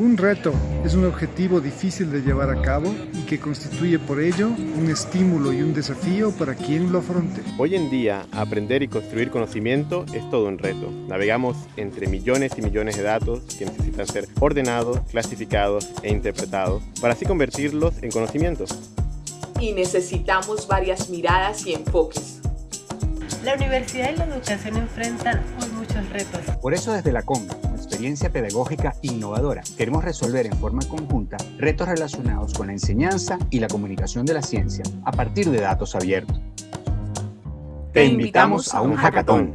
Un reto es un objetivo difícil de llevar a cabo y que constituye por ello un estímulo y un desafío para quien lo afronte. Hoy en día, aprender y construir conocimiento es todo un reto. Navegamos entre millones y millones de datos que necesitan ser ordenados, clasificados e interpretados para así convertirlos en conocimientos. Y necesitamos varias miradas y enfoques. La universidad y la educación enfrentan hoy muchos retos. Por eso desde la CONGA experiencia pedagógica innovadora, queremos resolver en forma conjunta retos relacionados con la enseñanza y la comunicación de la ciencia a partir de datos abiertos. Te invitamos a un hackathon.